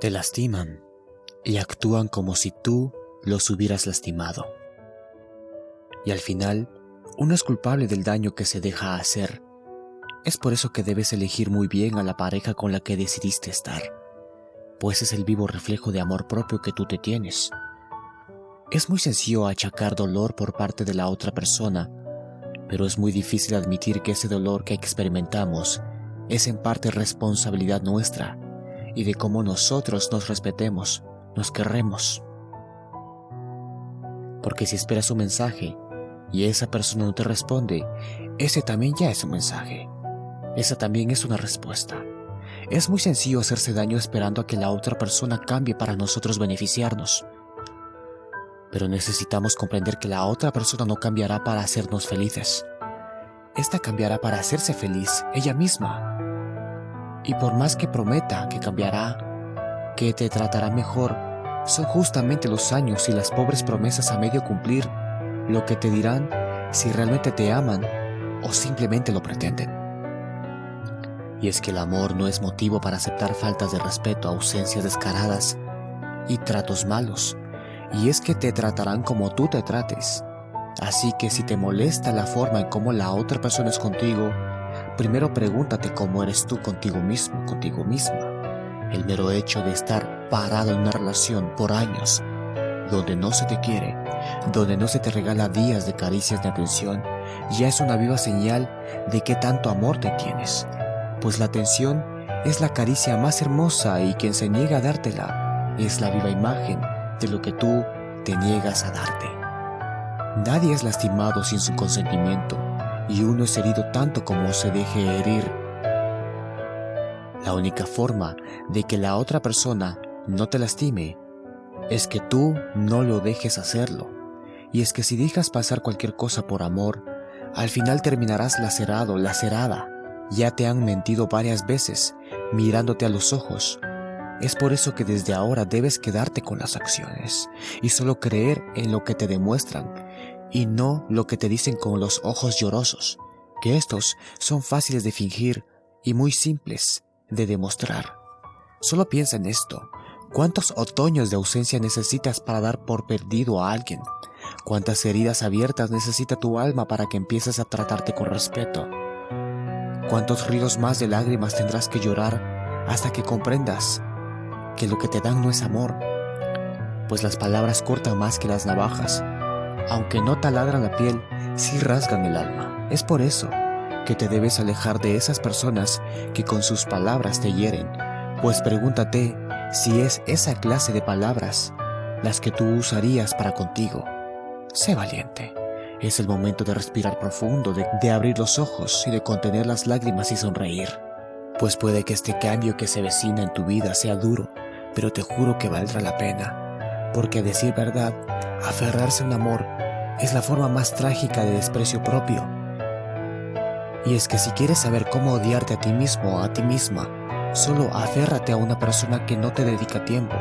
Te lastiman y actúan como si tú los hubieras lastimado. Y al final, uno es culpable del daño que se deja hacer. Es por eso que debes elegir muy bien a la pareja con la que decidiste estar, pues es el vivo reflejo de amor propio que tú te tienes. Es muy sencillo achacar dolor por parte de la otra persona, pero es muy difícil admitir que ese dolor que experimentamos es en parte responsabilidad nuestra y de cómo nosotros nos respetemos, nos querremos. Porque si esperas un mensaje y esa persona no te responde, ese también ya es un mensaje. Esa también es una respuesta. Es muy sencillo hacerse daño esperando a que la otra persona cambie para nosotros beneficiarnos. Pero necesitamos comprender que la otra persona no cambiará para hacernos felices. Esta cambiará para hacerse feliz ella misma. Y por más que prometa que cambiará, que te tratará mejor, son justamente los años y las pobres promesas a medio cumplir lo que te dirán si realmente te aman o simplemente lo pretenden. Y es que el amor no es motivo para aceptar faltas de respeto, ausencias descaradas y tratos malos. Y es que te tratarán como tú te trates. Así que si te molesta la forma en cómo la otra persona es contigo, primero pregúntate cómo eres tú contigo mismo, contigo misma. El mero hecho de estar parado en una relación por años, donde no se te quiere, donde no se te regala días de caricias de atención, ya es una viva señal de qué tanto amor te tienes. Pues la atención es la caricia más hermosa y quien se niega a dártela es la viva imagen de lo que tú te niegas a darte. Nadie es lastimado sin su consentimiento y uno es herido tanto como se deje herir. La única forma de que la otra persona no te lastime es que tú no lo dejes hacerlo. Y es que si dejas pasar cualquier cosa por amor, al final terminarás lacerado, lacerada. Ya te han mentido varias veces, mirándote a los ojos. Es por eso que desde ahora debes quedarte con las acciones y solo creer en lo que te demuestran y no lo que te dicen con los ojos llorosos, que estos son fáciles de fingir y muy simples de demostrar. Solo piensa en esto, ¿Cuántos otoños de ausencia necesitas para dar por perdido a alguien? ¿Cuántas heridas abiertas necesita tu alma para que empieces a tratarte con respeto? ¿Cuántos ríos más de lágrimas tendrás que llorar hasta que comprendas que lo que te dan no es amor? Pues las palabras cortan más que las navajas. Aunque no taladran la piel, sí rasgan el alma. Es por eso que te debes alejar de esas personas que con sus palabras te hieren. Pues pregúntate si es esa clase de palabras las que tú usarías para contigo. Sé valiente. Es el momento de respirar profundo, de, abrir los ojos y de contener las lágrimas y sonreír. Pues puede que este cambio que se vecina en tu vida sea duro, pero te juro que valdrá la pena. Porque a decir verdad, aferrarse a un amor es la forma más trágica de desprecio propio. Y es que si quieres saber cómo odiarte a ti mismo o a ti misma, Solo aférrate a una persona que no te dedica tiempo,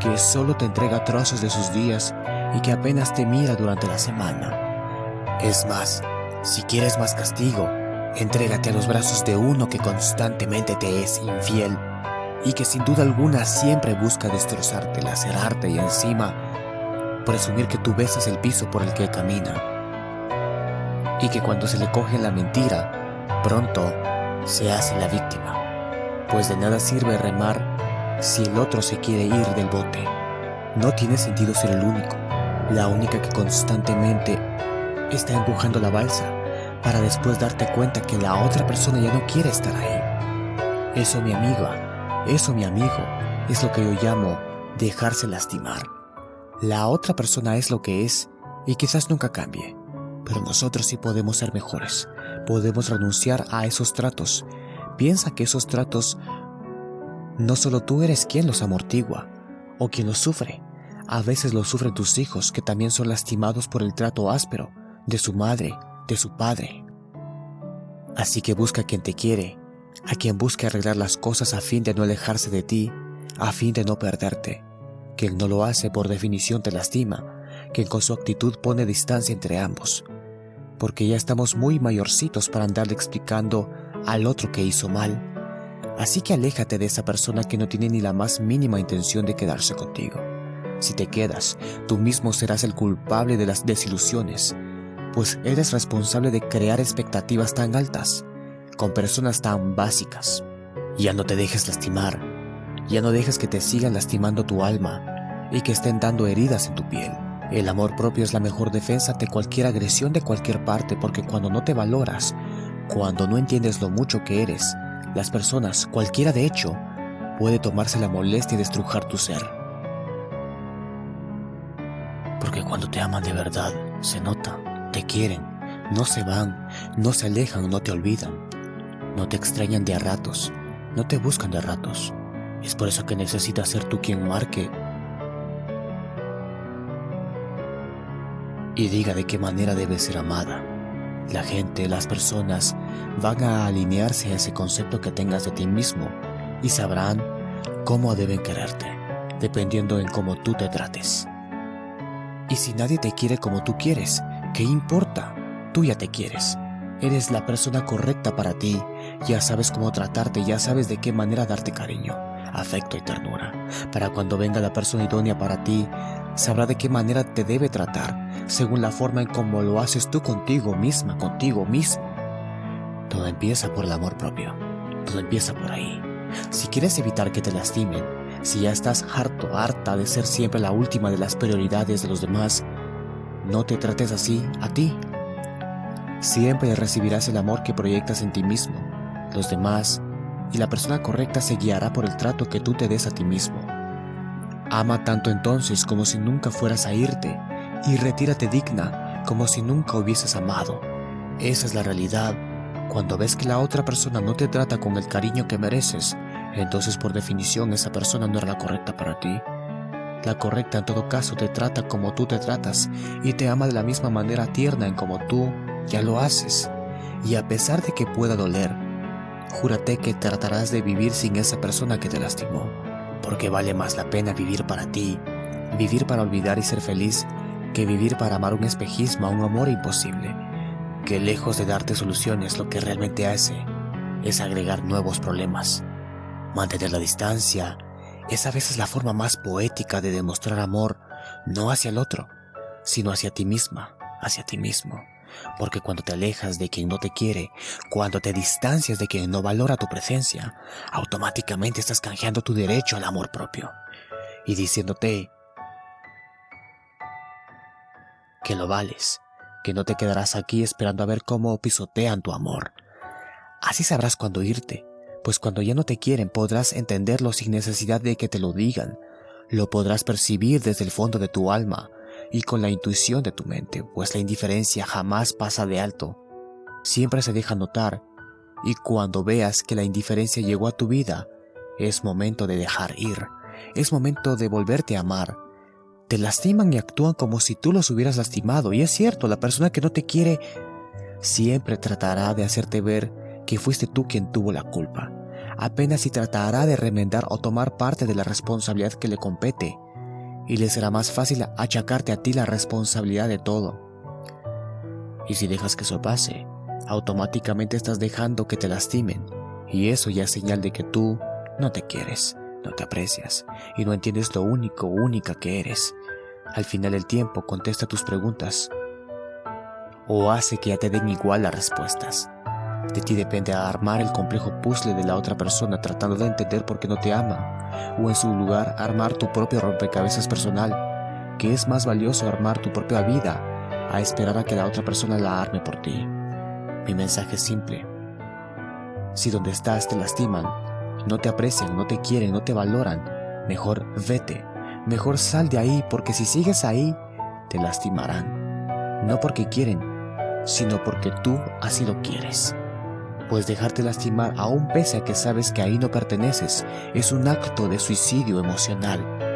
que solo te entrega trozos de sus días y que apenas te mira durante la semana. Es más, si quieres más castigo, entrégate a los brazos de uno que constantemente te es infiel y que sin duda alguna siempre busca destrozarte, lacerarte y encima presumir que tú besas el piso por el que camina. Y que cuando se le coge la mentira, pronto se hace la víctima pues de nada sirve remar si el otro se quiere ir del bote. No tiene sentido ser el único, la única que constantemente está empujando la balsa para después darte cuenta que la otra persona ya no quiere estar ahí. Eso mi amiga, eso mi amigo, es lo que yo llamo dejarse lastimar. La otra persona es lo que es y quizás nunca cambie, pero nosotros sí podemos ser mejores, podemos renunciar a esos tratos Piensa que esos tratos no solo tú eres quien los amortigua o quien los sufre, a veces los sufren tus hijos que también son lastimados por el trato áspero de su madre, de su padre. Así que busca a quien te quiere, a quien busque arreglar las cosas a fin de no alejarse de ti, a fin de no perderte. Quien no lo hace por definición te lastima, quien con su actitud pone distancia entre ambos, porque ya estamos muy mayorcitos para andarle explicando al otro que hizo mal. Así que aléjate de esa persona que no tiene ni la más mínima intención de quedarse contigo. Si te quedas, tú mismo serás el culpable de las desilusiones, pues eres responsable de crear expectativas tan altas, con personas tan básicas. Ya no te dejes lastimar, ya no dejes que te sigan lastimando tu alma y que estén dando heridas en tu piel. El amor propio es la mejor defensa de cualquier agresión de cualquier parte porque cuando no te valoras, cuando no entiendes lo mucho que eres, las personas, cualquiera de hecho, puede tomarse la molestia de estrujar tu ser. Porque cuando te aman de verdad, se nota, te quieren, no se van, no se alejan, no te olvidan, no te extrañan de a ratos, no te buscan de a ratos. Es por eso que necesitas ser tú quien marque y diga de qué manera debes ser amada. La gente, las personas van a alinearse a ese concepto que tengas de ti mismo y sabrán cómo deben quererte, dependiendo en cómo tú te trates. Y si nadie te quiere como tú quieres, ¿qué importa? Tú ya te quieres. Eres la persona correcta para ti, ya sabes cómo tratarte, ya sabes de qué manera darte cariño, afecto y ternura. Para cuando venga la persona idónea para ti, sabrá de qué manera te debe tratar, según la forma en cómo lo haces tú contigo misma, contigo mismo. Todo empieza por el amor propio. Todo empieza por ahí. Si quieres evitar que te lastimen, si ya estás harto, harta de ser siempre la última de las prioridades de los demás, no te trates así a ti. Siempre recibirás el amor que proyectas en ti mismo, los demás, y la persona correcta se guiará por el trato que tú te des a ti mismo. Ama tanto entonces como si nunca fueras a irte, y retírate digna como si nunca hubieses amado. Esa es la realidad. Cuando ves que la otra persona no te trata con el cariño que mereces, entonces por definición esa persona no era la correcta para ti. La correcta en todo caso te trata como tú te tratas y te ama de la misma manera tierna en como tú ya lo haces. Y a pesar de que pueda doler, júrate que tratarás de vivir sin esa persona que te lastimó porque vale más la pena vivir para ti, vivir para olvidar y ser feliz, que vivir para amar un espejismo un amor imposible, que lejos de darte soluciones lo que realmente hace es agregar nuevos problemas. Mantener la distancia es a veces la forma más poética de demostrar amor, no hacia el otro, sino hacia ti misma, hacia ti mismo. Porque cuando te alejas de quien no te quiere, cuando te distancias de quien no valora tu presencia, automáticamente estás canjeando tu derecho al amor propio y diciéndote que lo vales, que no te quedarás aquí esperando a ver cómo pisotean tu amor. Así sabrás cuándo irte, pues cuando ya no te quieren podrás entenderlo sin necesidad de que te lo digan, lo podrás percibir desde el fondo de tu alma, y con la intuición de tu mente, pues la indiferencia jamás pasa de alto. Siempre se deja notar, y cuando veas que la indiferencia llegó a tu vida, es momento de dejar ir, es momento de volverte a amar. Te lastiman y actúan como si tú los hubieras lastimado, y es cierto, la persona que no te quiere siempre tratará de hacerte ver que fuiste tú quien tuvo la culpa. Apenas si tratará de remendar o tomar parte de la responsabilidad que le compete y le será más fácil achacarte a ti la responsabilidad de todo. Y si dejas que eso pase, automáticamente estás dejando que te lastimen, y eso ya es señal de que tú no te quieres, no te aprecias, y no entiendes lo único, única que eres. Al final del tiempo contesta tus preguntas, o hace que ya te den igual las respuestas. De ti depende armar el complejo puzzle de la otra persona tratando de entender por qué no te ama, o en su lugar armar tu propio rompecabezas personal, que es más valioso armar tu propia vida a esperar a que la otra persona la arme por ti. Mi mensaje es simple. Si donde estás te lastiman, no te aprecian, no te quieren, no te valoran, mejor vete, mejor sal de ahí porque si sigues ahí, te lastimarán. No porque quieren, sino porque tú así lo quieres pues dejarte lastimar aún pese a que sabes que ahí no perteneces. Es un acto de suicidio emocional